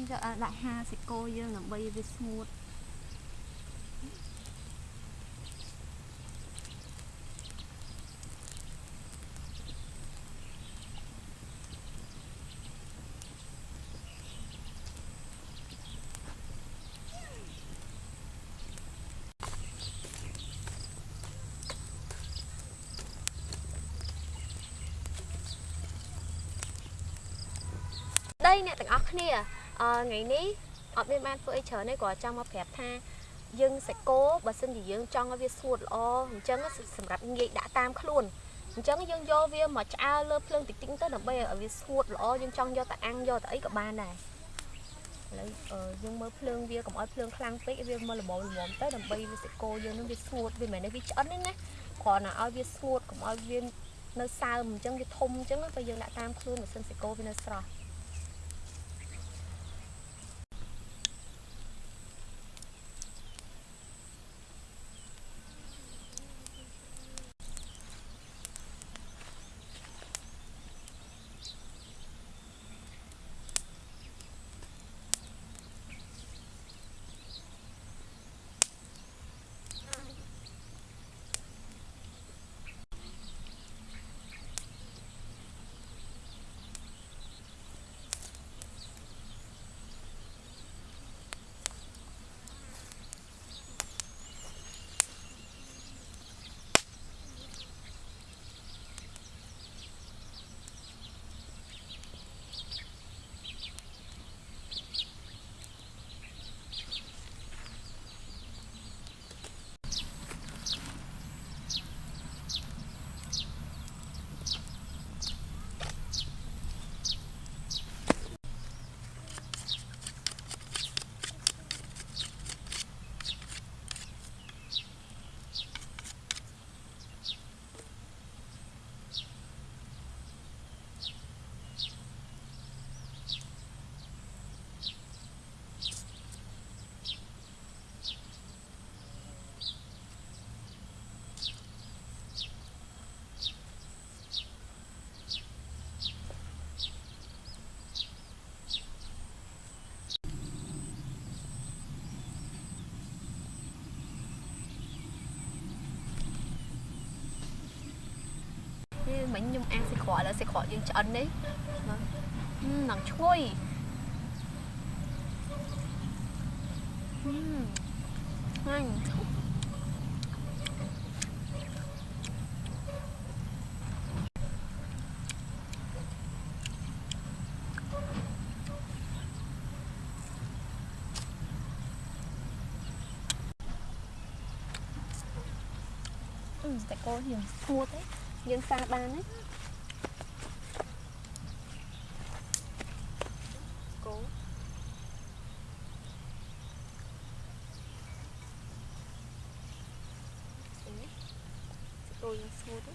យកដាក់ហាសាច់គោយើងដើម្បីវាស្ងួតដីអ្នកទាំងអស់គ្នាអឺ ថ្ងៃនេះអត់មានបានធ្វើអីច្រើនទេគ្រាន់ចង់មកប្រាប់ថាយើងសាច់គោបើសិនជាយើងចង់ឲ្យវាស្ងួតល្អអញ្ចឹងសម្រាប់ងាយដាក់តាមខ្លួនអញ្ចឹងយើងយកវាមកឆ្អើលើភ្លើងតិចតិចទៅដើម្បីឲ្យវាស្ងួតល្អយើងចង់យកតែអាំងយកតែអីក៏បានដែរឥឡូវយើងមើលភ្លើងវាកុំឲ្យភ្លើងខ្លាំងពេកវាមកល្មមល្មមទៅដើម្បីវាសាច់គោយើងនឹងវាស្ងួតវាមិនមែនវាឆ្អិនទេណាគ្រាន់តែឲ្យវាស្ងួតកុំឲ្យវានៅសើមអញ្ចឹងវាធំអញ្ចឹងទៅយើងដាក់តាមខ្លួនបើសិនសាច់គោវានៅស្រស់ មិញខ្ញុំអាំងសាច់ក្រកឥឡូវសាច់ក្រកយើងឆ្អិននេះនឹងឈ្ងុយហឹមតែកូនយើងស្ងួតទេ យើងសាបានណាគោគោយើងស្ងួតទេ